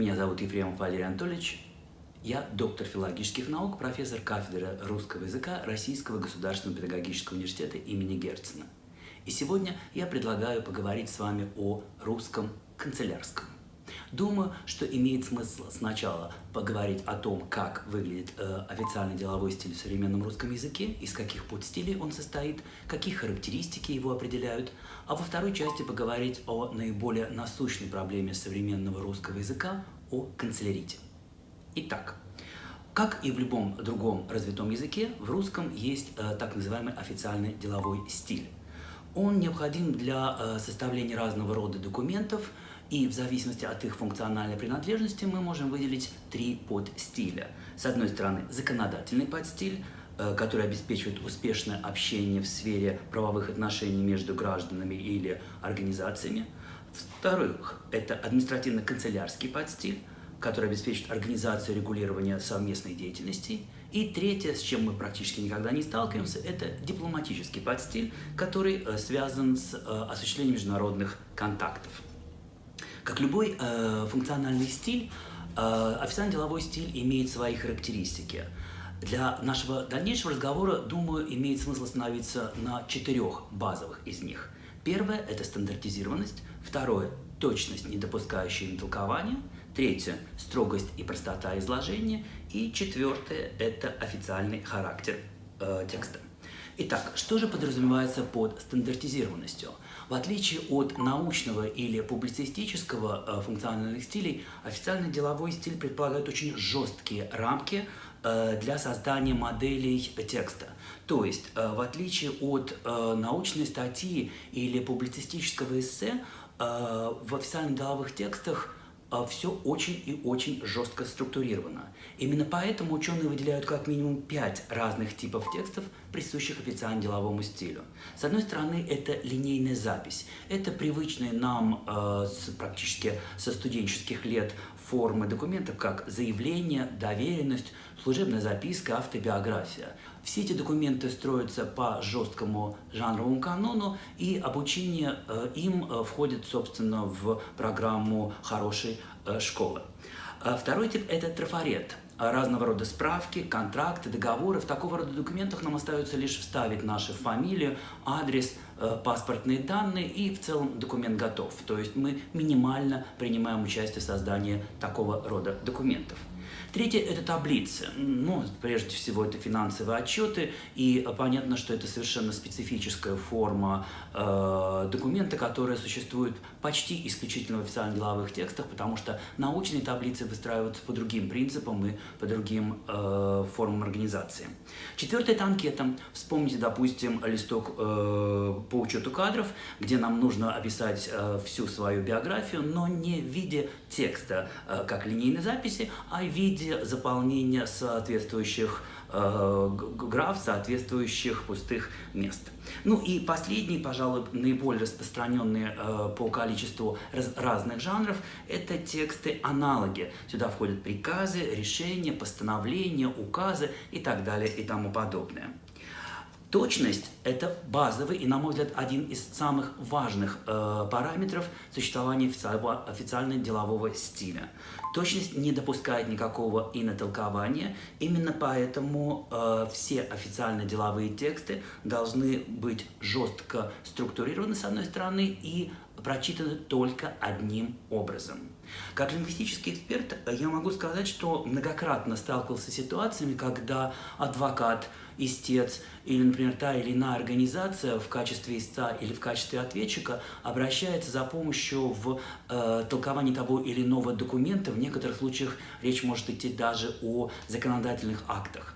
Меня зовут Ефремов Валерий Анатольевич. Я доктор филологических наук, профессор кафедры русского языка Российского государственного педагогического университета имени Герцена. И сегодня я предлагаю поговорить с вами о русском канцелярском. Думаю, что имеет смысл сначала поговорить о том, как выглядит э, официальный деловой стиль в современном русском языке, из каких подстилей он состоит, какие характеристики его определяют, а во второй части поговорить о наиболее насущной проблеме современного русского языка, о канцелярите. Итак, как и в любом другом развитом языке, в русском есть э, так называемый официальный деловой стиль. Он необходим для э, составления разного рода документов, и в зависимости от их функциональной принадлежности мы можем выделить три подстиля. С одной стороны, законодательный подстиль, э, который обеспечивает успешное общение в сфере правовых отношений между гражданами или организациями. Вторых, это административно-канцелярский подстиль, который обеспечивает организацию регулирования совместной деятельности. И третье, с чем мы практически никогда не сталкиваемся, это дипломатический подстиль, который э, связан с э, осуществлением международных контактов. Как любой э, функциональный стиль, э, официальный деловой стиль имеет свои характеристики. Для нашего дальнейшего разговора, думаю, имеет смысл остановиться на четырех базовых из них. Первое – это стандартизированность. Второе – точность, не допускающая толкования. Третье – строгость и простота изложения. И четвертое – это официальный характер э, текста. Итак, что же подразумевается под стандартизированностью? В отличие от научного или публицистического э, функциональных стилей, официальный деловой стиль предполагает очень жесткие рамки э, для создания моделей текста. То есть, э, в отличие от научной статьи или публицистического эссе, в официальных деловых текстах все очень и очень жестко структурировано. Именно поэтому ученые выделяют как минимум пять разных типов текстов, присущих официально деловому стилю. С одной стороны, это линейная запись. Это привычные нам э, с, практически со студенческих лет формы документов, как заявление, доверенность, служебная записка, автобиография. Все эти документы строятся по жесткому жанровому канону, и обучение э, им э, входит, собственно, в программу хорошей э, школы. Второй тип – это трафарет разного рода справки, контракты, договоры. В такого рода документах нам остается лишь вставить нашу фамилию, адрес, паспортные данные и в целом документ готов. То есть мы минимально принимаем участие в создании такого рода документов. Третье – это таблицы. Ну, прежде всего, это финансовые отчеты, и понятно, что это совершенно специфическая форма э, документа, которая существует почти исключительно в официальных деловых текстах, потому что научные таблицы выстраиваются по другим принципам и по другим э, формам организации. Четвертое – это анкета. Вспомните, допустим, листок э, по учету кадров, где нам нужно описать э, всю свою биографию, но не в виде текста, э, как линейной записи, а в виде заполнения соответствующих э, граф, соответствующих пустых мест. Ну и последний, пожалуй, наиболее распространенные э, по количеству раз, разных жанров, это тексты-аналоги. Сюда входят приказы, решения, постановления, указы и так далее и тому подобное. Точность – это базовый и, на мой взгляд, один из самых важных э, параметров существования официального, официально делового стиля. Точность не допускает никакого инотолкования, именно поэтому э, все официально деловые тексты должны быть жестко структурированы, с одной стороны, и прочитаны только одним образом. Как лингвистический эксперт я могу сказать, что многократно сталкивался с ситуациями, когда адвокат, истец или, например, та или иная организация в качестве истца или в качестве ответчика обращается за помощью в э, толковании того или иного документа. В некоторых случаях речь может идти даже о законодательных актах.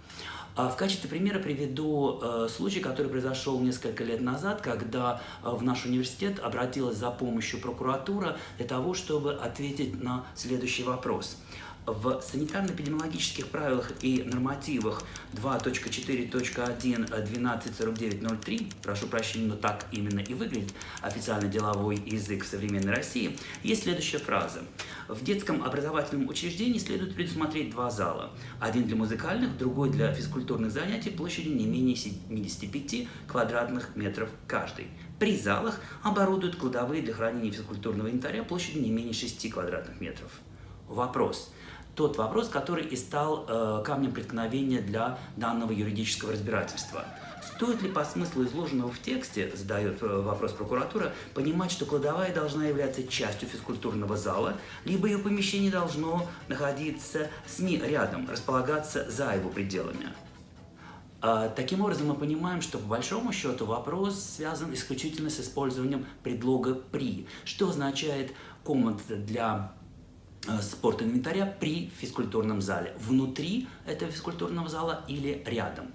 А в качестве примера приведу э, случай, который произошел несколько лет назад, когда э, в наш университет обратилась за помощью прокуратура для того, чтобы ответить на следующий вопрос. В санитарно-эпидемиологических правилах и нормативах 2.4.1.1249.03, прошу прощения, но так именно и выглядит официальный деловой язык в современной России, есть следующая фраза. В детском образовательном учреждении следует предусмотреть два зала. Один для музыкальных, другой для физкультурных занятий площадью не менее 75 квадратных метров каждый. При залах оборудуют кладовые для хранения физкультурного инвентаря площадью не менее 6 квадратных метров. Вопрос. Тот вопрос, который и стал э, камнем преткновения для данного юридического разбирательства. Стоит ли по смыслу изложенного в тексте, задает э, вопрос прокуратура, понимать, что кладовая должна являться частью физкультурного зала, либо ее помещение должно находиться с ней рядом, располагаться за его пределами? А, таким образом, мы понимаем, что по большому счету вопрос связан исключительно с использованием предлога «при», что означает комната для э, спорта инвентаря при физкультурном зале. Внутри этого физкультурного зала или рядом.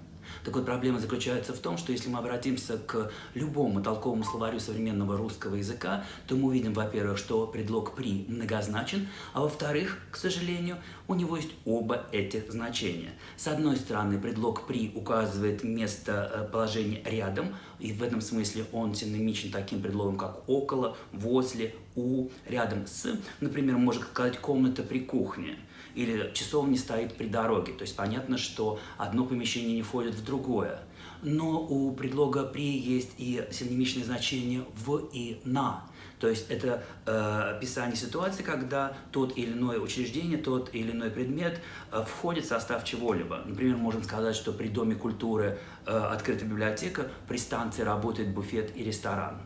Так вот, проблема заключается в том, что если мы обратимся к любому толковому словарю современного русского языка, то мы увидим, во-первых, что предлог «при» многозначен, а во-вторых, к сожалению, у него есть оба этих значения. С одной стороны, предлог «при» указывает место э, положения рядом, и в этом смысле он синонимичен таким предлогом, как «около», «возле», «у», «рядом с». Например, можно сказать «комната при кухне» или часовня стоит при дороге. То есть понятно, что одно помещение не входит в другое. Но у предлога «при» есть и синонимичное значение «в» и «на». То есть это э, описание ситуации, когда тот или иное учреждение, тот или иной предмет э, входит в состав чего-либо. Например, можем сказать, что при Доме культуры э, открыта библиотека, при станции работает буфет и ресторан.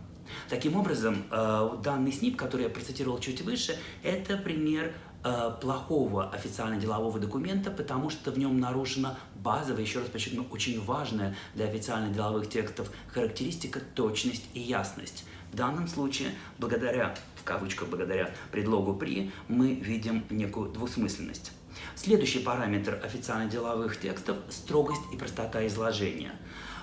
Таким образом, э, данный СНИП, который я процитировал чуть выше, это пример Э, плохого официально-делового документа, потому что в нем нарушена базовая, еще раз подчеркну, очень важная для официально-деловых текстов характеристика точность и ясность. В данном случае, благодаря, в кавычках, благодаря предлогу «при», мы видим некую двусмысленность. Следующий параметр официально-деловых текстов – строгость и простота изложения.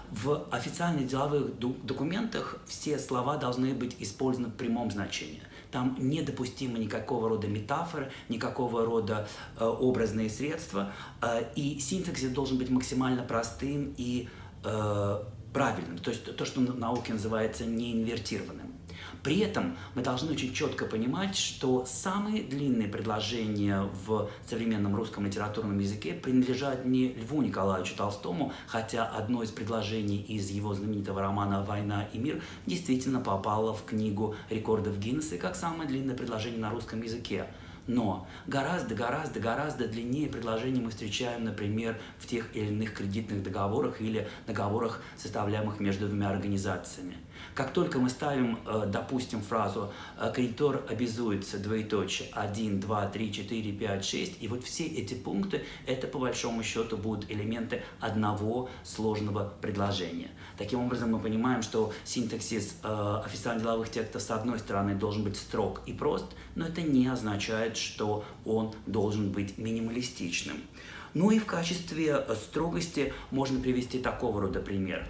В официальных деловых документах все слова должны быть использованы в прямом значении. Там недопустимо никакого рода метафоры, никакого рода э, образные средства, э, и синтаксис должен быть максимально простым и э, правильным, то есть то, что в науке называется неинвертированным. При этом мы должны очень четко понимать, что самые длинные предложения в современном русском литературном языке принадлежат не Льву Николаевичу Толстому, хотя одно из предложений из его знаменитого романа «Война и мир» действительно попало в книгу рекордов Гиннесса как самое длинное предложение на русском языке. Но гораздо, гораздо, гораздо длиннее предложения мы встречаем, например, в тех или иных кредитных договорах или договорах, составляемых между двумя организациями. Как только мы ставим, э, допустим, фразу э, «кредитор обязуется, двоеточие, 1, 2, 3, 4, 5, 6», и вот все эти пункты, это по большому счету будут элементы одного сложного предложения. Таким образом, мы понимаем, что синтаксис э, официально-деловых текстов, с одной стороны, должен быть строг и прост, но это не означает, что он должен быть минималистичным. Ну и в качестве строгости можно привести такого рода пример.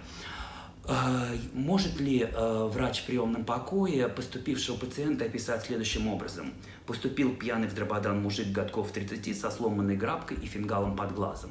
А, может ли э, врач в приемном покое поступившего пациента описать следующим образом? Поступил пьяный в дрободан мужик годков 30 со сломанной грабкой и фингалом под глазом.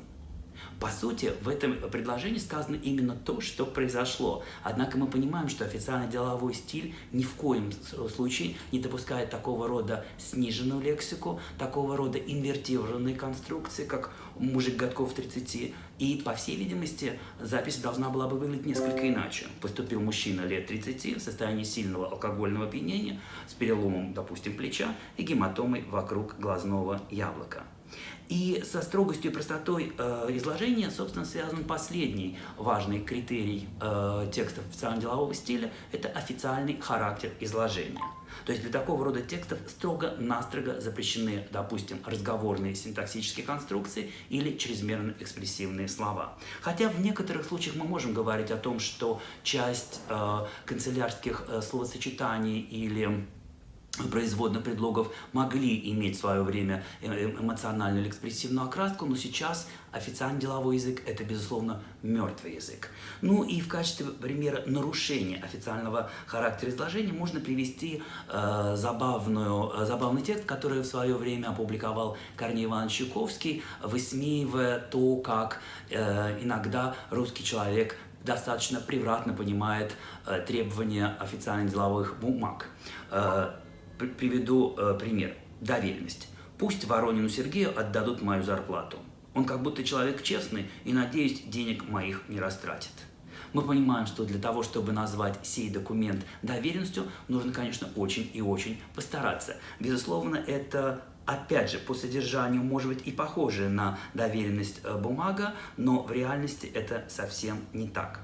По сути, в этом предложении сказано именно то, что произошло. Однако мы понимаем, что официальный деловой стиль ни в коем случае не допускает такого рода сниженную лексику, такого рода инвертированные конструкции, как мужик годков 30. И, по всей видимости, запись должна была бы выглядеть несколько иначе. Поступил мужчина лет 30 в состоянии сильного алкогольного опьянения с переломом, допустим, плеча и гематомой вокруг глазного яблока. И со строгостью и простотой э, изложения, собственно, связан последний важный критерий э, текстов официально-делового стиля – это официальный характер изложения. То есть для такого рода текстов строго-настрого запрещены, допустим, разговорные синтаксические конструкции или чрезмерно экспрессивные слова. Хотя в некоторых случаях мы можем говорить о том, что часть э, канцелярских э, словосочетаний или производных предлогов могли иметь в свое время э, э, эмоциональную или экспрессивную окраску, но сейчас официальный деловой язык – это, безусловно, мертвый язык. Ну и в качестве примера нарушения официального характера изложения можно привести э, забавную, э, забавный текст, который в свое время опубликовал Корней Иванович Чуковский, высмеивая то, как э, иногда русский человек достаточно превратно понимает э, требования официальных деловых бумаг. Э, приведу э, пример. Доверенность. Пусть Воронину Сергею отдадут мою зарплату. Он как будто человек честный и, надеюсь, денег моих не растратит. Мы понимаем, что для того, чтобы назвать сей документ доверенностью, нужно, конечно, очень и очень постараться. Безусловно, это опять же, по содержанию может быть и похожая на доверенность э, бумага, но в реальности это совсем не так.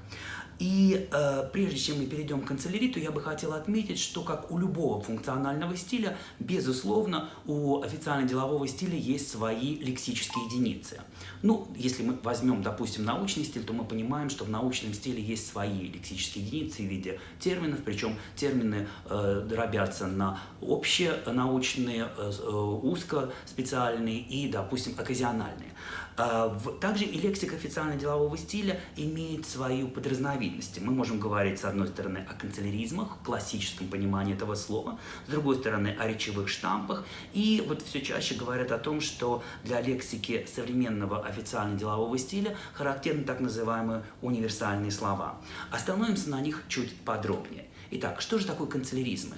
И э, прежде чем мы перейдем к канцеляриту, я бы хотел отметить, что как у любого функционального стиля, безусловно, у официально-делового стиля есть свои лексические единицы. Ну, если мы возьмем, допустим, научный стиль, то мы понимаем, что в научном стиле есть свои лексические единицы в виде терминов, причем термины э, дробятся на общенаучные, э, э узкоспециальные и, допустим, оказиональные. А, также и лексика официально-делового стиля имеет свою подразновидность. Мы можем говорить, с одной стороны, о канцеляризмах, классическом понимании этого слова, с другой стороны, о речевых штампах, и вот все чаще говорят о том, что для лексики современного официально-делового стиля характерны так называемые универсальные слова. Остановимся на них чуть подробнее. Итак, что же такое канцеляризмы?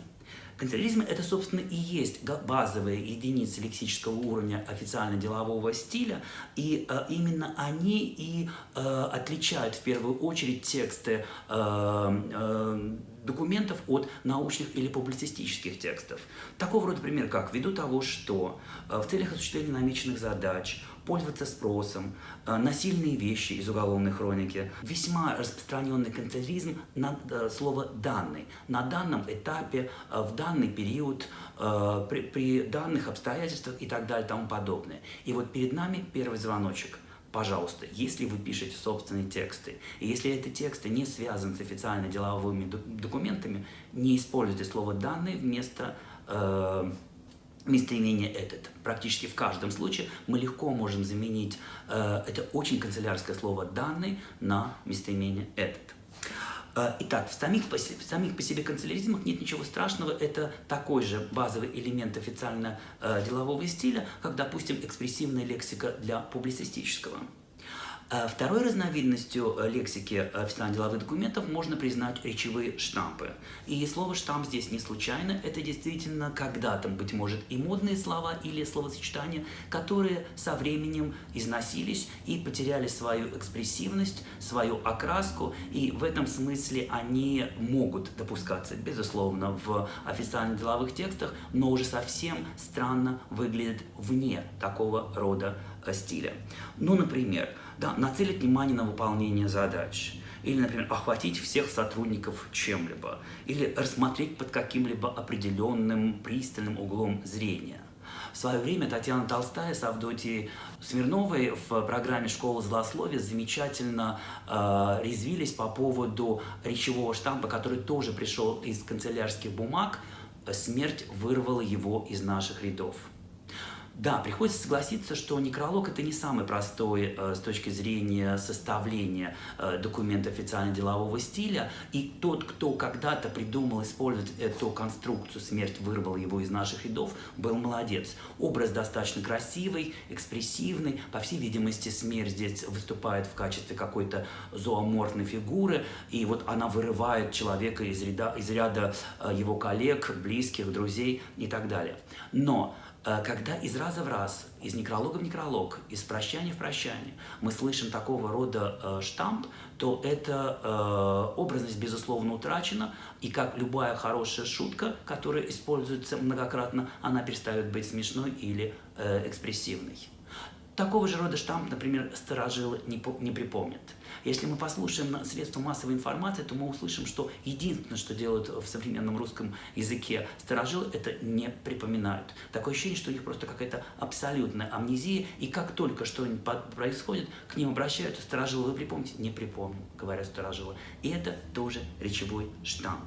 Канцеляризм – это, собственно, и есть базовые единицы лексического уровня официально-делового стиля, и э, именно они и э, отличают в первую очередь тексты э, э, документов от научных или публицистических текстов. Такого рода пример, как ввиду того, что э, в целях осуществления намеченных задач пользоваться спросом, э, насильные вещи из уголовной хроники. Весьма распространенный канцеляризм на э, слово «данный». На данном этапе, в данный период, при, при данных обстоятельствах и так далее и тому подобное. И вот перед нами первый звоночек – Пожалуйста, если вы пишете собственные тексты, и если эти тексты не связаны с официально-деловыми документами, не используйте слово «данный» вместо э, местоимение «этот». Практически в каждом случае мы легко можем заменить э, это очень канцелярское слово «данный» на местоимение «этот». Э, итак, в самих, в самих по себе канцеляризмах нет ничего страшного, это такой же базовый элемент официально-делового э, стиля, как, допустим, экспрессивная лексика для публицистического. А второй разновидностью э, лексики официально-деловых документов можно признать речевые штампы. И слово «штамп» здесь не случайно, это действительно когда-то, быть может, и модные слова или словосочетания, которые со временем износились и потеряли свою экспрессивность, свою окраску, и в этом смысле они могут допускаться, безусловно, в официально-деловых текстах, но уже совсем странно выглядят вне такого рода э, стиля. Ну, например, да, нацелить внимание на выполнение задач. Или, например, охватить всех сотрудников чем-либо. Или рассмотреть под каким-либо определенным пристальным углом зрения. В свое время Татьяна Толстая с Авдотьей Смирновой в программе «Школа злословия» замечательно э, резвились по поводу речевого штампа, который тоже пришел из канцелярских бумаг. Смерть вырвала его из наших рядов. Да, приходится согласиться, что некролог это не самый простой э, с точки зрения составления э, документа официально-делового стиля. И тот, кто когда-то придумал использовать эту конструкцию «Смерть вырвала его из наших рядов», был молодец. Образ достаточно красивый, экспрессивный. По всей видимости, смерть здесь выступает в качестве какой-то зооморфной фигуры. И вот она вырывает человека из ряда, из ряда э, его коллег, близких, друзей и так далее. Но когда из раза в раз, из некролога в некролог, из прощания в прощание мы слышим такого рода э, штамп, то эта э, образность, безусловно, утрачена, и как любая хорошая шутка, которая используется многократно, она перестает быть смешной или э, экспрессивной. Такого же рода штамп, например, старожилы не, не припомнят. Если мы послушаем средства массовой информации, то мы услышим, что единственное, что делают в современном русском языке старожилы, это не припоминают. Такое ощущение, что у них просто какая-то абсолютная амнезия, и как только что-нибудь происходит, к ним обращаются старожилы, вы припомните? Не припомню, говорят старожилы. И это тоже речевой штамп.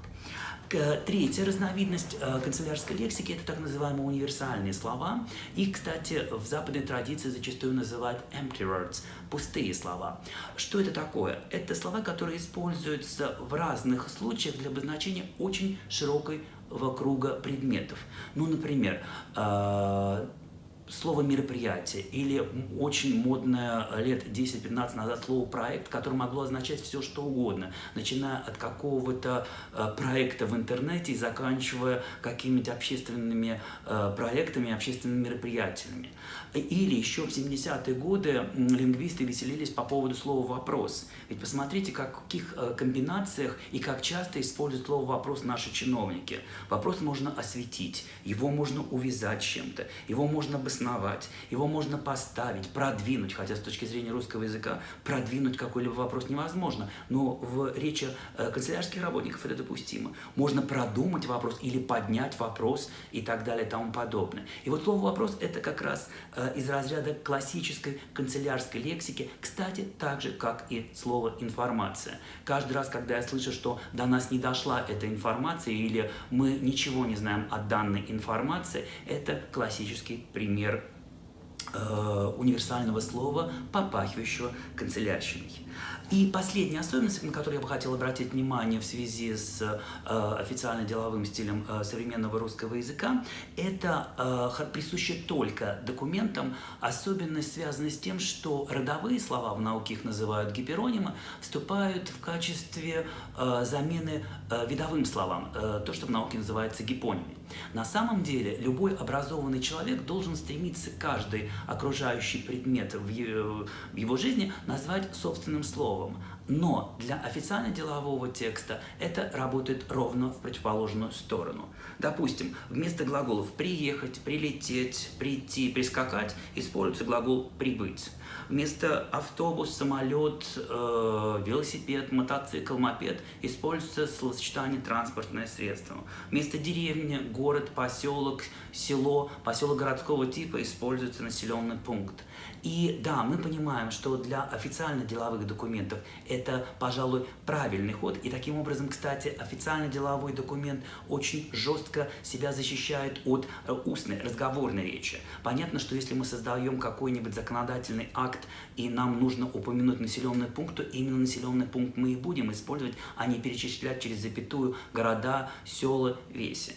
Третья разновидность э, канцелярской лексики – это так называемые универсальные слова. Их, кстати, в западной традиции зачастую называют empty words – пустые слова. Что это такое? Это слова, которые используются в разных случаях для обозначения очень широкой круга предметов. Ну, например, э, слово «мероприятие» или очень модное лет 10-15 назад слово «проект», которое могло означать все, что угодно, начиная от какого-то э, проекта в интернете и заканчивая какими-то общественными э, проектами, общественными мероприятиями. Или еще в 70-е годы лингвисты веселились по поводу слова «вопрос». Ведь посмотрите, как, в каких э, комбинациях и как часто используют слово «вопрос» наши чиновники. Вопрос можно осветить, его можно увязать чем-то, его можно обосновать, его можно поставить, продвинуть, хотя с точки зрения русского языка продвинуть какой-либо вопрос невозможно, но в речи э, канцелярских работников это допустимо. Можно продумать вопрос или поднять вопрос и так далее и тому подобное. И вот слово «вопрос» – это как раз э, из разряда классической канцелярской лексики, кстати, так же, как и слово «информация». Каждый раз, когда я слышу, что до нас не дошла эта информация или мы ничего не знаем о данной информации, это классический пример универсального слова, попахивающего канцелярщиной. И последняя особенность, на которую я бы хотел обратить внимание в связи с э, официально-деловым стилем э, современного русского языка, это э, присуща только документам особенность, связанная с тем, что родовые слова, в науке их называют гиперонимы, вступают в качестве э, замены э, видовым словам, э, то, что в науке называется гипонимой. На самом деле, любой образованный человек должен стремиться каждый окружающий предмет в его жизни назвать собственным словом. Но для официально-делового текста это работает ровно в противоположную сторону. Допустим, вместо глаголов «приехать», «прилететь», «прийти», «прискакать» используется глагол «прибыть». Вместо автобус, самолет, э, велосипед, мотоцикл, мопед используется словосочетание «транспортное средство». Вместо деревни, город, поселок, село, поселок городского типа используется населенный пункт. И да, мы понимаем, что для официально-деловых документов это, пожалуй, правильный ход. И таким образом, кстати, официально-деловой документ очень жестко себя защищает от э, устной, разговорной речи. Понятно, что если мы создаем какой-нибудь законодательный акт, и нам нужно упомянуть населенный пункт, то именно населенный пункт мы и будем использовать, а не перечислять через запятую города, села, веси.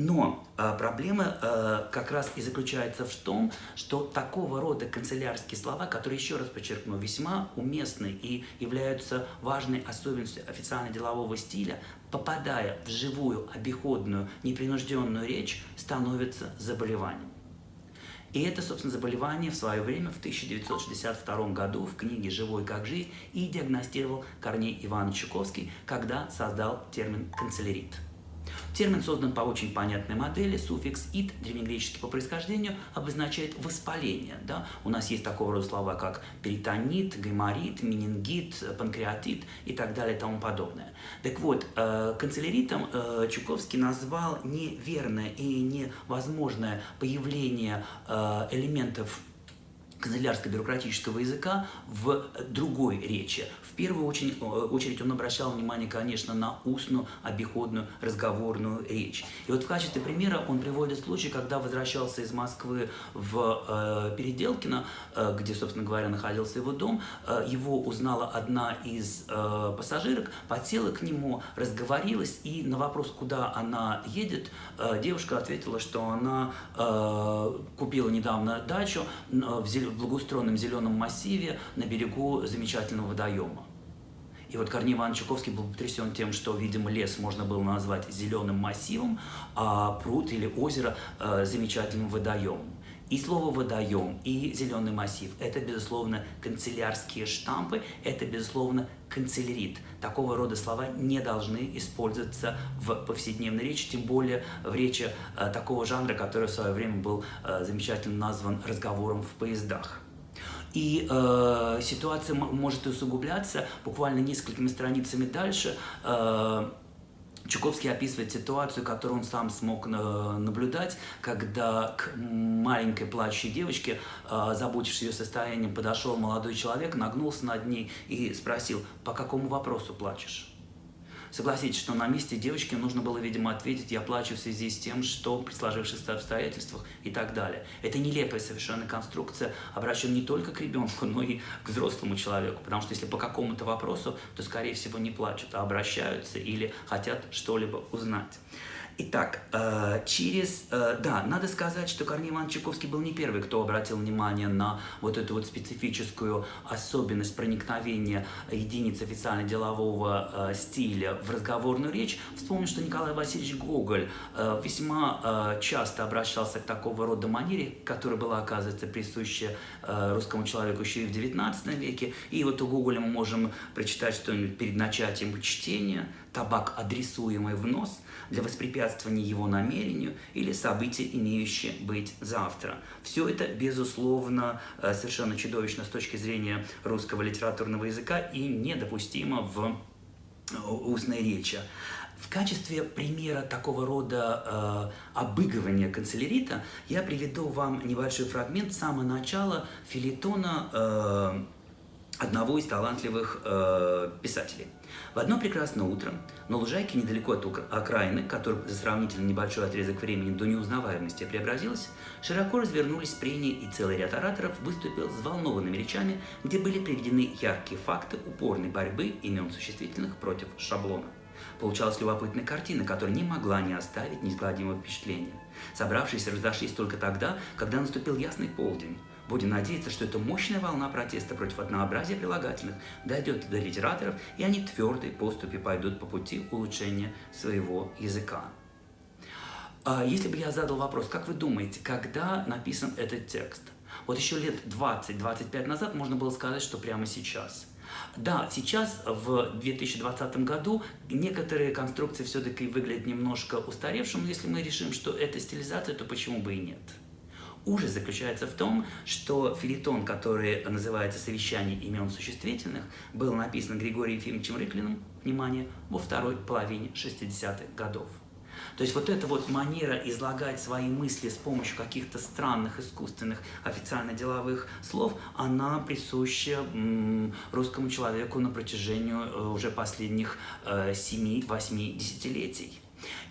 Но э, проблема э, как раз и заключается в том, что такого рода канцелярские слова, которые, еще раз подчеркну, весьма уместны и являются важной особенностью официально-делового стиля, попадая в живую, обиходную, непринужденную речь, становятся заболеванием. И это, собственно, заболевание в свое время в 1962 году в книге «Живой как жизнь» и диагностировал Корней Иванович Чуковский, когда создал термин «канцелярит». Термин создан по очень понятной модели. Суффикс «ит», древнегреческий по происхождению, обозначает воспаление. Да? У нас есть такого рода слова, как перитонит, гайморит, менингит, панкреатит и так далее и тому подобное. Так вот, э, канцеляритом э, Чуковский назвал неверное и невозможное появление э, элементов канцелярско-бюрократического языка в другой речи. В первую очередь, э, очередь он обращал внимание, конечно, на устную, обиходную, разговорную речь. И вот в качестве примера он приводит случай, когда возвращался из Москвы в э, Переделкино, э, где, собственно говоря, находился его дом, э, его узнала одна из э, пассажирок, подсела к нему, разговорилась, и на вопрос, куда она едет, э, девушка ответила, что она э, купила недавно дачу э, в Зеленом в благоустроенном зеленом массиве на берегу замечательного водоема. И вот Корней Иванович Чуковский был потрясен тем, что, видимо, лес можно было назвать зеленым массивом, а пруд или озеро э, замечательным водоемом. И слово «водоем», и «зеленый массив» – это, безусловно, канцелярские штампы, это, безусловно, канцелярит. Такого рода слова не должны использоваться в повседневной речи, тем более в речи э, такого жанра, который в свое время был э, замечательно назван разговором в поездах. И э, ситуация может усугубляться буквально несколькими страницами дальше. Э, Чуковский описывает ситуацию, которую он сам смог э, наблюдать, когда к маленькой плачущей девочке, э, заботившись ее состоянием, подошел молодой человек, нагнулся над ней и спросил, по какому вопросу плачешь? Согласитесь, что на месте девочки нужно было, видимо, ответить «я плачу в связи с тем, что при сложившихся обстоятельствах» и так далее. Это нелепая совершенно конструкция, обращена не только к ребенку, но и к взрослому человеку, потому что если по какому-то вопросу, то, скорее всего, не плачут, а обращаются или хотят что-либо узнать. Итак, э, через... Э, да, надо сказать, что Корней Иванович Чайковский был не первый, кто обратил внимание на вот эту вот специфическую особенность проникновения единиц официально-делового э, стиля в разговорную речь. Вспомню, что Николай Васильевич Гоголь весьма часто обращался к такого рода манере, которая была, оказывается, присуща русскому человеку еще и в XIX веке. И вот у Гоголя мы можем прочитать что-нибудь перед начатием чтения, табак, адресуемый в нос, для воспрепятствования его намерению или события, имеющие быть завтра. Все это, безусловно, э, совершенно чудовищно с точки зрения русского литературного языка и недопустимо в э, устной речи. В качестве примера такого рода э, обыгрывания канцелярита я приведу вам небольшой фрагмент с самого начала филитона э, одного из талантливых э, писателей. В одно прекрасное утро на лужайке недалеко от окраины, которая за сравнительно небольшой отрезок времени до неузнаваемости преобразилась, широко развернулись прения и целый ряд ораторов выступил с взволнованными речами, где были приведены яркие факты упорной борьбы имен существительных против шаблона. Получалась любопытная картина, которая не могла не оставить неизгладимого впечатления. Собравшиеся разошлись только тогда, когда наступил ясный полдень. Будем надеяться, что эта мощная волна протеста против однообразия прилагательных дойдет до литераторов, и они твердой поступью пойдут по пути улучшения своего языка. А если бы я задал вопрос, как вы думаете, когда написан этот текст? Вот еще лет 20-25 назад можно было сказать, что прямо сейчас. Да, сейчас, в 2020 году, некоторые конструкции все-таки выглядят немножко устаревшим, но если мы решим, что это стилизация, то почему бы и нет? Ужас заключается в том, что филитон, который называется «Совещание имен существительных», был написан Григорием Ефимовичем Рыклиным, внимание, во второй половине 60-х годов. То есть вот эта вот манера излагать свои мысли с помощью каких-то странных, искусственных, официально-деловых слов, она присуща русскому человеку на протяжении э, уже последних 7-8 э, десятилетий.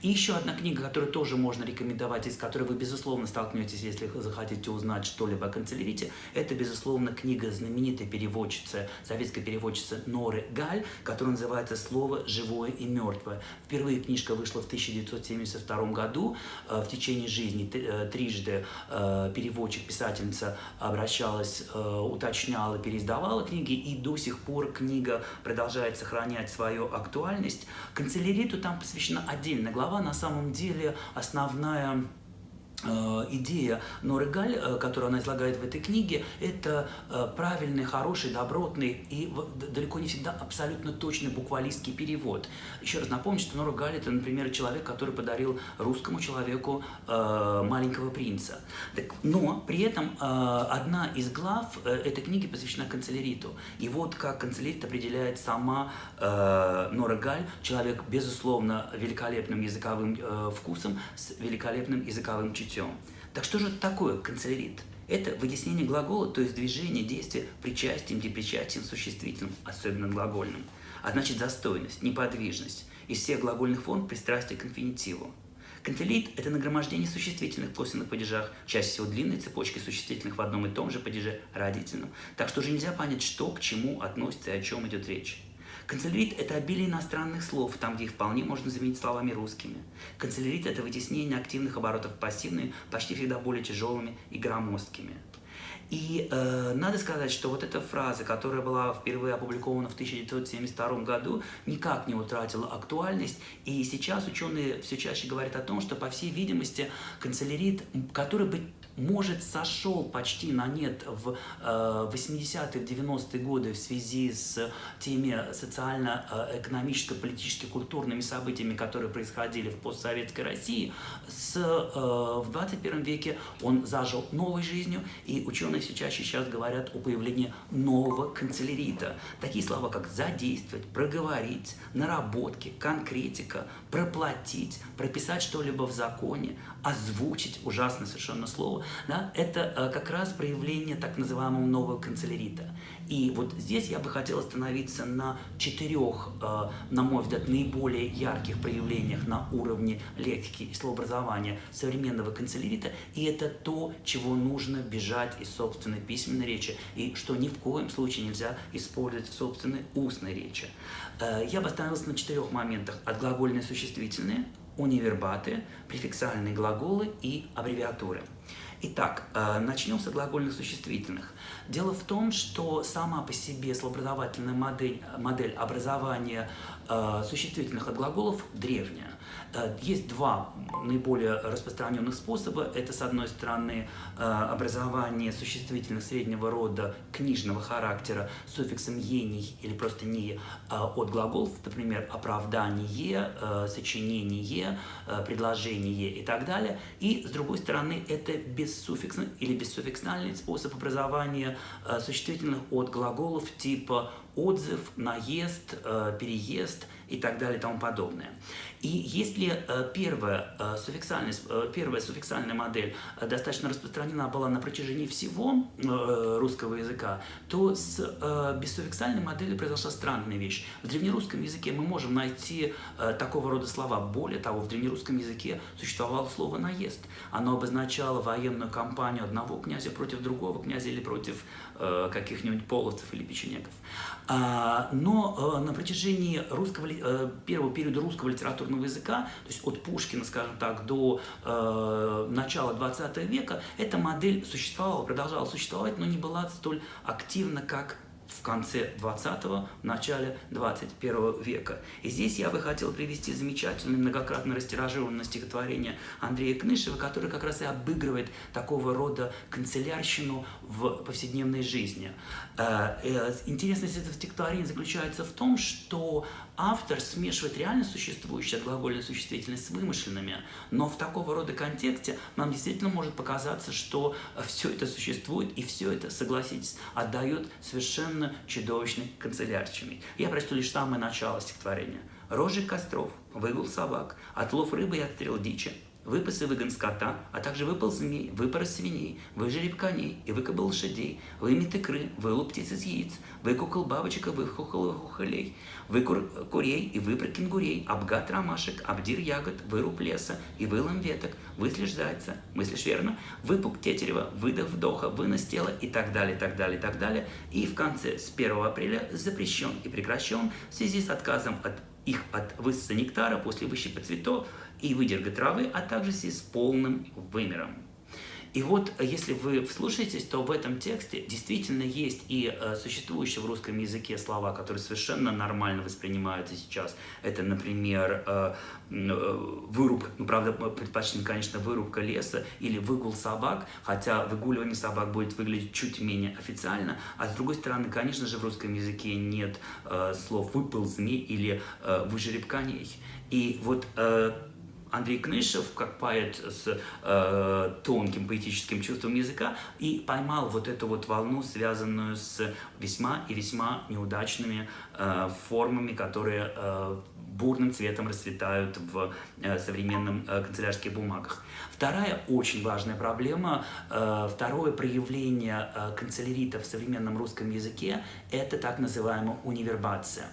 И еще одна книга, которую тоже можно рекомендовать, из которой вы, безусловно, столкнетесь, если захотите узнать что-либо о канцелярите, это, безусловно, книга знаменитой переводчицы, советской переводчицы Норы Галь, которая называется «Слово живое и мертвое». Впервые книжка вышла в 1972 году. Э, в течение жизни э, трижды э, переводчик, писательница обращалась, уточняла, переиздавала книги, и до сих пор книга продолжает сохранять свою актуальность. Канцеляриту там посвящена отдельная отдельная глава, на самом деле основная идея Норы Галь, э, которую она излагает в этой книге, это э, правильный, хороший, добротный и далеко не всегда абсолютно точный буквалистский перевод. Еще раз напомню, что Нора Галь это, например, человек, который подарил русскому человеку «Маленького принца». Но при этом одна из глав этой книги посвящена канцеляриту. И вот как канцелярит определяет сама Нора Галь, человек, безусловно, великолепным языковым вкусом, с великолепным языковым чутьем чутьем. Так что же такое канцелярит? Это вытеснение глагола, то есть движение, действия причастием, депричастием, существительным, особенно глагольным. А значит застойность, неподвижность. Из всех глагольных форм пристрастие к инфинитиву. Канцелит – это нагромождение существительных в косвенных падежах, чаще всего длинной цепочки существительных в одном и том же падеже родительном. Так что уже нельзя понять, что к чему относится и о чем идет речь. Канцелярит – это обилие иностранных слов, там, где их вполне можно заменить словами русскими. Канцелярит – это вытеснение активных оборотов пассивные, почти всегда более тяжелыми и громоздкими. И э, надо сказать, что вот эта фраза, которая была впервые опубликована в 1972 году, никак не утратила актуальность. И сейчас ученые все чаще говорят о том, что, по всей видимости, канцелярит, который бы может, сошел почти на нет в 80-е, 90-е годы в связи с теми социально-экономическо-политически культурными событиями, которые происходили в постсоветской России, с, в 21 веке он зажил новой жизнью, и ученые все чаще сейчас говорят о появлении нового канцелярита. Такие слова, как задействовать, проговорить, наработки, конкретика, проплатить, прописать что-либо в законе, озвучить ужасное совершенно слово, да, это э, как раз проявление так называемого нового канцелярита. И вот здесь я бы хотел остановиться на четырех, э, на мой взгляд, наиболее ярких проявлениях на уровне лексики и словообразования современного канцелярита, и это то, чего нужно бежать из собственной письменной речи, и что ни в коем случае нельзя использовать в собственной устной речи. Э, я бы остановился на четырех моментах. Отглагольные существительные, универбаты, префиксальные глаголы и аббревиатуры. Итак, э, начнем с глагольных существительных. Дело в том, что сама по себе словообразовательная модель, модель образования э, существительных от глаголов древняя. Э, есть два наиболее распространенных способа. Это, с одной стороны, э, образование существительных среднего рода книжного характера с суффиксом «ений» или просто «не» э, от глаголов, например, оправдание, сочинение, предложение и так далее. И, с другой стороны, это бессуффиксный или бессуффиксальный способ образования существительных от глаголов типа отзыв, наезд, переезд и так далее и тому подобное. И если э, первая, э, суффиксальная, э, первая суффиксальная модель достаточно распространена была на протяжении всего русского языка, то с бессуффиксальной моделью произошла странная вещь. В древнерусском языке мы можем найти такого рода слова. Более того, в древнерусском языке существовало слово «наезд». Оно обозначало военную кампанию одного князя против другого князя или против каких-нибудь половцев или печенегов. А, но на протяжении русского, первого периода русского литературного языка, то есть от Пушкина, скажем так, до э, начала 20 века, эта модель существовала, продолжала существовать, но не была столь активна, как конце 20-го, в начале 21 века. И здесь я бы хотел привести замечательное, многократно растиражированное стихотворение Андрея Кнышева, которое как раз и обыгрывает такого рода канцелярщину в повседневной жизни. Э, э, интересность этого стихотворения заключается в том, что автор смешивает реально существующие глагольные существительные с вымышленными, но в такого рода контексте нам действительно может показаться, что все это существует, и все это, согласитесь, отдает совершенно чудовищной канцелярщиной. Я прочту лишь самое начало стихотворения. «Рожек костров, выгул собак, отлов рыбы и отстрел дичи, выпас и выгон скота, а также выпал змей, свиней, выжереб коней и выкобыл лошадей, вымет икры, вылуп птиц из яиц, выкукал бабочек и выхухал хухолей, выкур курей и выпр кенгурей, обгад ромашек, обдир ягод, выруб леса и вылом веток, выслишь зайца, мыслишь верно, выпук тетерева, выдох вдоха, вынос тела и так далее, так далее, так далее. И в конце с 1 апреля запрещен и прекращен в связи с отказом от их от высоса нектара после выщипа цветов и выдерга травы, а также с полным вымером. И вот, э, если вы вслушаетесь, то в этом тексте действительно есть и э, существующие в русском языке слова, которые совершенно нормально воспринимаются сейчас. Это, например, э, выруб, ну, правда, предпочтем, конечно, вырубка леса или выгул собак, хотя выгуливание собак будет выглядеть чуть менее официально. А с другой стороны, конечно же, в русском языке нет слов «выпал змей» или «выжереб коней». И вот Андрей Кнышев, как поэт с э, тонким поэтическим чувством языка, и поймал вот эту вот волну, связанную с весьма и весьма неудачными э, формами, которые э, бурным цветом расцветают в э, современном э, канцелярских бумагах. Вторая очень важная проблема, э, второе проявление э, канцелярита в современном русском языке – это так называемая универбация.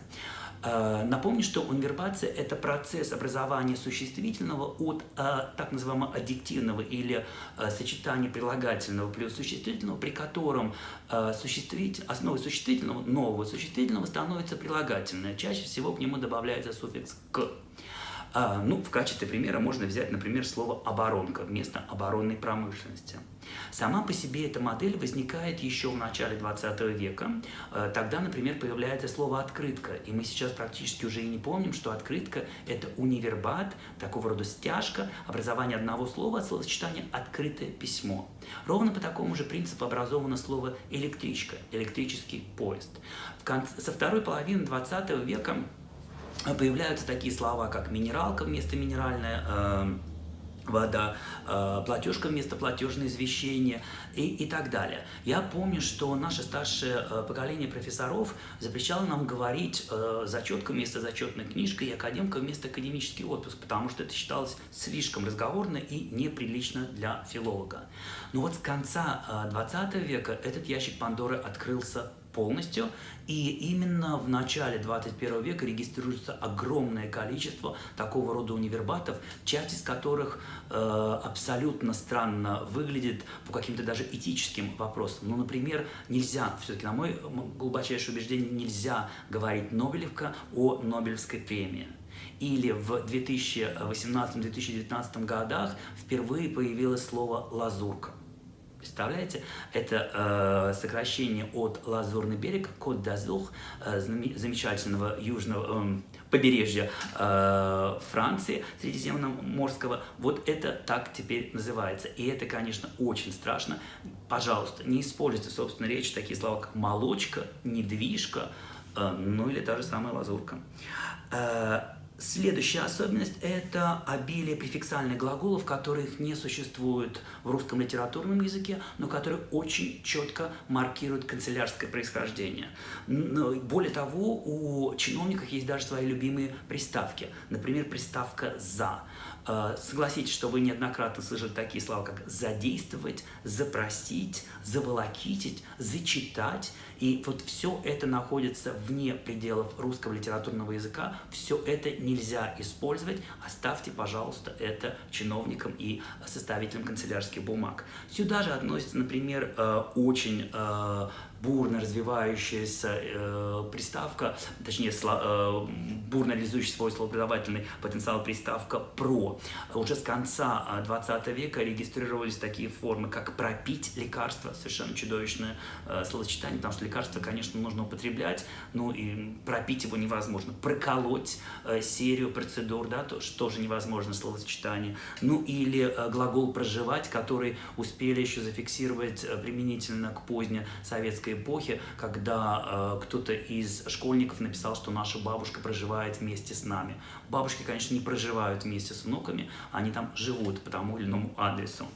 Э, напомню, что унвербация – это процесс образования существительного от э, так называемого аддиктивного или э, сочетания прилагательного плюс существительного, при котором основой существительного, нового существительного становится прилагательное. Чаще всего к нему добавляется суффикс «к». А, ну, в качестве примера можно взять, например, слово «оборонка» вместо «оборонной промышленности». Сама по себе эта модель возникает еще в начале 20 века. Э, тогда, например, появляется слово «открытка», и мы сейчас практически уже и не помним, что открытка – это универбат, такого рода стяжка, образование одного слова от словосочетания «открытое письмо». Ровно по такому же принципу образовано слово «электричка», «электрический поезд». Конце, со второй половины 20 века появляются такие слова, как «минералка» вместо «минеральная», э, вода, э, платежка вместо платежное извещение и, и так далее. Я помню, что наше старшее э, поколение профессоров запрещало нам говорить э, зачетка вместо зачетной книжкой и академка вместо академический отпуск, потому что это считалось слишком разговорно и неприлично для филолога. Но вот с конца 20 века этот ящик Пандоры открылся полностью. И именно в начале 21 века регистрируется огромное количество такого рода универбатов, часть из которых э, абсолютно странно выглядит по каким-то даже этическим вопросам. Ну, например, нельзя, все-таки на мой глубочайшее убеждение, нельзя говорить Нобелевка о Нобелевской премии или в 2018-2019 годах впервые появилось слово «лазурка». Представляете? Это э, сокращение от Лазурный берег, Кот д'Азур, э, замечательного южного э, побережья э, Франции, Средиземноморского. Вот это так теперь называется. И это, конечно, очень страшно. Пожалуйста, не используйте в собственной речи такие слова, как молочка, недвижка, э, ну или та же самая лазурка. Э, Следующая особенность – это обилие префиксальных глаголов, которых не существует в русском литературном языке, но которые очень четко маркируют канцелярское происхождение. Более того, у чиновников есть даже свои любимые приставки. Например, приставка «за». Э, согласитесь, что вы неоднократно слышали такие слова, как «задействовать», «запросить», «заволокитить», «зачитать». И вот все это находится вне пределов русского литературного языка. Все это нельзя использовать. Оставьте, пожалуйста, это чиновникам и составителям канцелярских бумаг. Сюда же относится, например, э, очень э, бурно развивающаяся э, приставка, точнее, сло, э, бурно реализующий свой словопредавательный потенциал приставка «про». Уже с конца 20 века регистрировались такие формы, как «пропить лекарство», совершенно чудовищное э, словосочетание, потому что лекарство, конечно, нужно употреблять, но и пропить его невозможно. «Проколоть» э, серию процедур, да, то, тоже невозможно словосочетание. Ну или э, глагол «проживать», который успели еще зафиксировать э, применительно к поздней советской эпохи, когда э, кто-то из школьников написал, что наша бабушка проживает вместе с нами. Бабушки, конечно, не проживают вместе с внуками, они там живут по тому или иному адресу.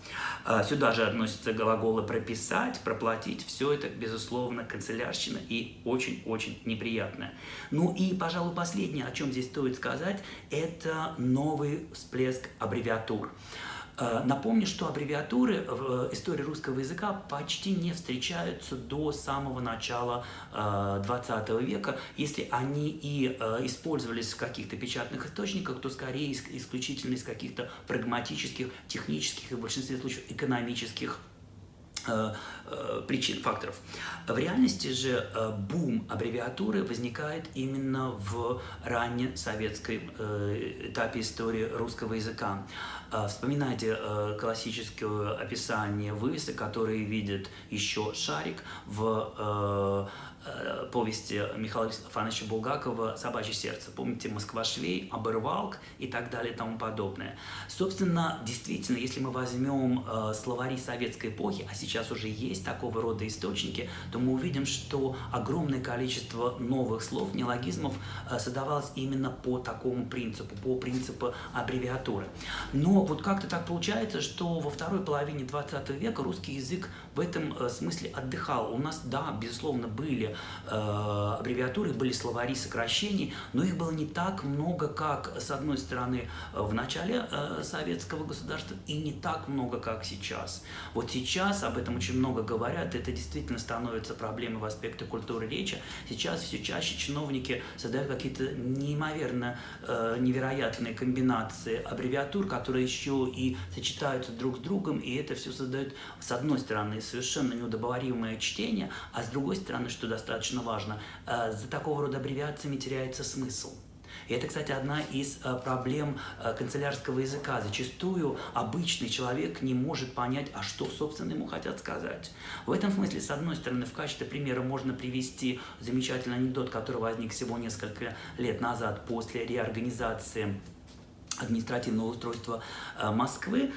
Э, сюда же относятся глаголы «прописать», «проплатить». Все это, безусловно, канцелярщина и очень-очень неприятное. Ну и, пожалуй, последнее, о чем здесь стоит сказать, это новый всплеск аббревиатур. Э, напомню, что аббревиатуры в истории русского языка почти не встречаются до самого начала 20 э, века. Если они и э, использовались в каких-то печатных источниках, то скорее исключительно из каких-то прагматических, технических и в большинстве случаев экономических причин, факторов. В реальности же э, бум аббревиатуры возникает именно в ранней советской этапе истории русского языка. Вспоминайте классическое описание вывесок, которые видят еще шарик в Э, повести Михаила Фановича Булгакова «Собачье сердце». Помните «Москва-швей», «Оборвалк» и так далее и тому подобное. Собственно, действительно, если мы возьмем э, словари советской эпохи, а сейчас уже есть такого рода источники, то мы увидим, что огромное количество новых слов, неологизмов э, создавалось именно по такому принципу, по принципу аббревиатуры. Но вот как-то так получается, что во второй половине 20 века русский язык в этом э, смысле отдыхал. У нас, да, безусловно, были э, аббревиатуры, были словари сокращений, но их было не так много, как, с одной стороны, в начале э, советского государства, и не так много, как сейчас. Вот сейчас об этом очень много говорят, это действительно становится проблемой в аспекте культуры речи. Сейчас все чаще чиновники создают какие-то неимоверно э, невероятные комбинации аббревиатур, которые еще и сочетаются друг с другом, и это все создает, с одной стороны, совершенно неудобоваримое чтение, а с другой стороны, что достаточно важно, э, за такого рода аббревиациями теряется смысл. И это, кстати, одна из э, проблем э, канцелярского языка. Зачастую обычный человек не может понять, а что, собственно, ему хотят сказать. В этом смысле, с одной стороны, в качестве примера можно привести замечательный анекдот, который возник всего несколько лет назад после реорганизации административного устройства Москвы.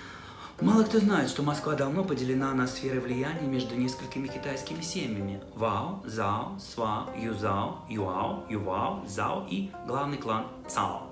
Мало кто знает, что Москва давно поделена на сферы влияния между несколькими китайскими семьями. Вао, Зао, Сва, Юзао, Юао, Ювао, Зао и главный клан Цао.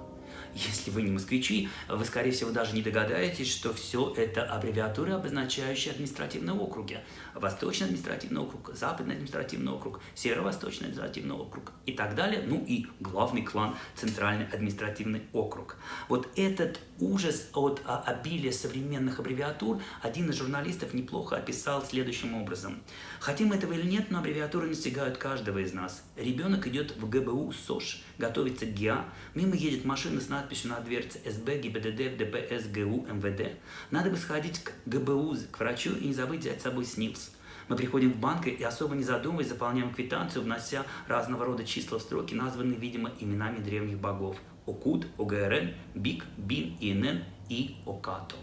Если вы не москвичи, вы, скорее всего, даже не догадаетесь, что все это аббревиатуры, обозначающие административные округи. Восточный административный округ, Западный административный округ, Северо-Восточный административный округ и так далее. Ну и главный клан Центральный административный округ. Вот этот ужас от а, обилия современных аббревиатур один из журналистов неплохо описал следующим образом. Хотим этого или нет, но аббревиатуры настигают каждого из нас. Ребенок идет в ГБУ СОЖ, готовится к ГИА, мимо едет машина с надписью на дверце СБ, ГИБДД, ДПС, ГУ, МВД. Надо бы сходить к ГБУ, к врачу и не забыть взять с собой СНИЛС. Мы приходим в банк и особо не задумываясь заполняем квитанцию, внося разного рода числа в строки, названные, видимо, именами древних богов. Окуд, ОГРН, БИК, БИН, ИНН и ОКАТО.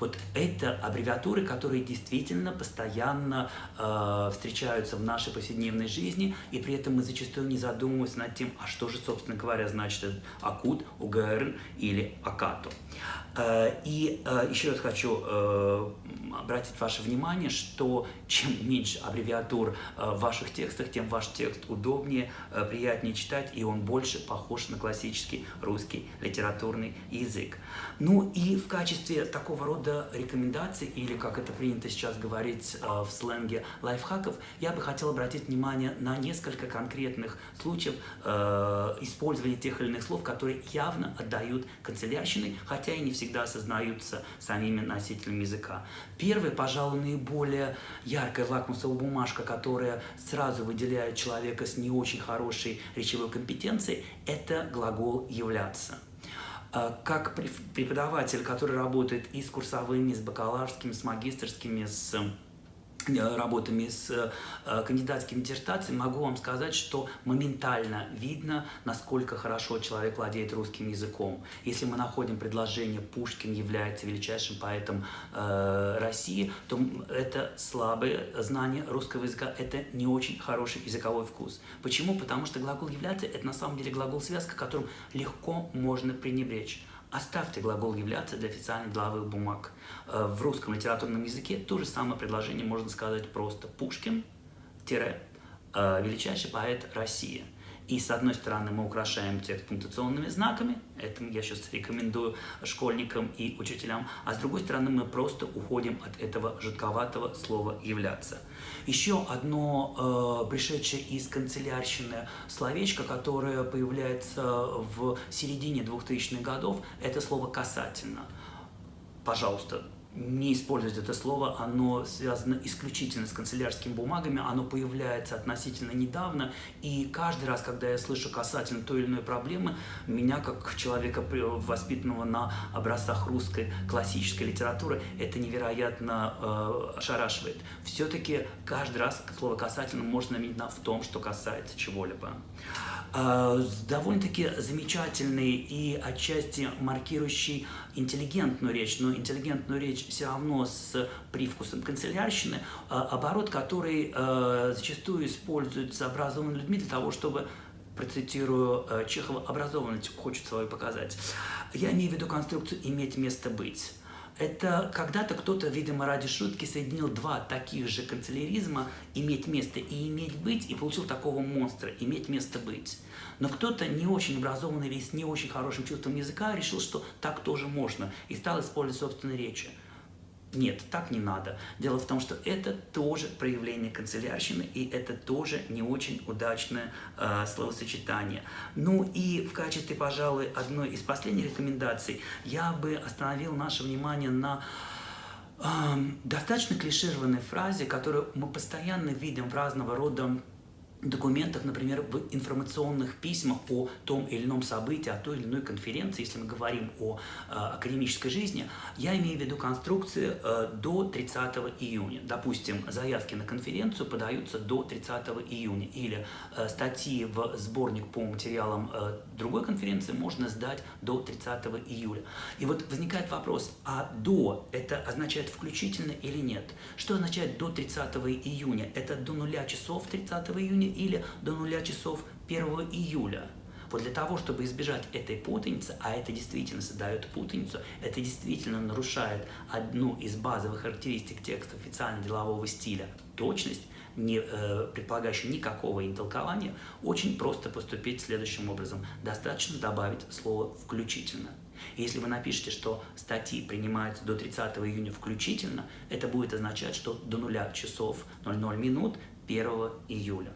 Вот это аббревиатуры, которые действительно постоянно э, встречаются в нашей повседневной жизни, и при этом мы зачастую не задумываемся над тем, а что же, собственно говоря, значит АКУД, УГР или АКАТО. Э, и э, еще раз хочу э, обратить ваше внимание, что чем меньше аббревиатур в ваших текстах, тем ваш текст удобнее, приятнее читать, и он больше похож на классический русский литературный язык. Ну и в качестве такого рода рекомендаций, или как это принято сейчас говорить в сленге лайфхаков, я бы хотел обратить внимание на несколько конкретных случаев использования тех или иных слов, которые явно отдают канцелярщиной, хотя и не всегда осознаются самими носителями языка. Первый, пожалуй, наиболее яркая лакмусовая бумажка, которая сразу выделяет человека с не очень хорошей речевой компетенцией, это глагол «являться». А, как преподаватель, который работает и с курсовыми, с бакалаврскими, с магистрскими, с работами с э, кандидатскими диссертациями, могу вам сказать, что моментально видно, насколько хорошо человек владеет русским языком. Если мы находим предложение «Пушкин является величайшим поэтом э, России», то это слабое знание русского языка, это не очень хороший языковой вкус. Почему? Потому что глагол «являться» — это на самом деле глагол-связка, которым легко можно пренебречь. Оставьте глагол «являться» для официальных деловых бумаг. Э, в русском литературном языке то же самое предложение можно сказать просто «Пушкин, э, величайший поэт России». И с одной стороны мы украшаем текст пунктуационными знаками, это я сейчас рекомендую школьникам и учителям, а с другой стороны мы просто уходим от этого жутковатого слова «являться». Еще одно э, пришедшее из канцелярщины словечко, которое появляется в середине 2000-х годов, это слово «касательно». Пожалуйста, не использовать это слово, оно связано исключительно с канцелярскими бумагами, оно появляется относительно недавно, и каждый раз, когда я слышу касательно той или иной проблемы, меня, как человека, воспитанного на образцах русской классической литературы, это невероятно э, ошарашивает. Все-таки каждый раз слово «касательно» можно заменить на «в том, что касается чего-либо». Э, довольно-таки замечательный и отчасти маркирующий интеллигентную речь, но интеллигентную речь все равно с привкусом канцелярщины, э, оборот, который э, зачастую используется образованными людьми для того, чтобы процитирую Чехова, образованность хочет свою показать. Я имею в виду конструкцию «иметь место быть». Это когда-то кто-то, видимо, ради шутки соединил два таких же канцеляризма «иметь место» и «иметь быть» и получил такого монстра «иметь место быть». Но кто-то не очень образованный или с не очень хорошим чувством языка решил, что так тоже можно и стал использовать собственные речи. Нет, так не надо. Дело в том, что это тоже проявление канцелярщины, и это тоже не очень удачное э, словосочетание. Ну и в качестве, пожалуй, одной из последних рекомендаций я бы остановил наше внимание на э, достаточно клишированной фразе, которую мы постоянно видим в разного рода документах, например, в информационных письмах о том или ином событии, о той или иной конференции, если мы говорим о э, академической жизни, я имею в виду конструкции э, до 30 июня. Допустим, заявки на конференцию подаются до 30 июня, или э, статьи в сборник по материалам э, другой конференции можно сдать до 30 июля. И вот возникает вопрос, а до это означает включительно или нет? Что означает до 30 июня? Это до нуля часов 30 июня или до нуля часов 1 июля? Вот для того, чтобы избежать этой путаницы, а это действительно создает путаницу, это действительно нарушает одну из базовых характеристик текста официально-делового стиля – точность, не э, предполагающая никакого интолкования, очень просто поступить следующим образом. Достаточно добавить слово «включительно». если вы напишете, что статьи принимаются до 30 июня включительно, это будет означать, что до 0 часов 00 минут 1 июля.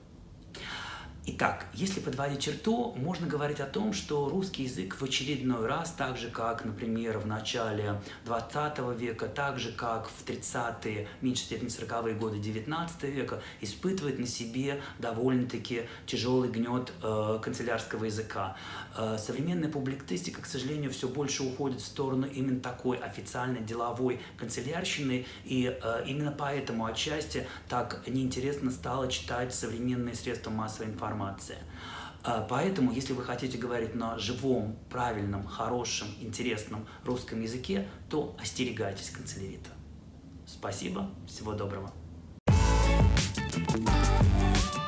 Итак, если подводить черту, можно говорить о том, что русский язык в очередной раз, так же как, например, в начале 20 века, так же как в 30-е, в меньшей степени 40-е годы 19 века, испытывает на себе довольно-таки тяжелый гнет э, канцелярского языка. Э, современная публицистика, к сожалению, все больше уходит в сторону именно такой официальной деловой канцелярщины, и э, именно поэтому отчасти так неинтересно стало читать современные средства массовой информации информация. А, поэтому, если вы хотите говорить на живом, правильном, хорошем, интересном русском языке, то остерегайтесь канцелярита. Спасибо, всего доброго. Thank you.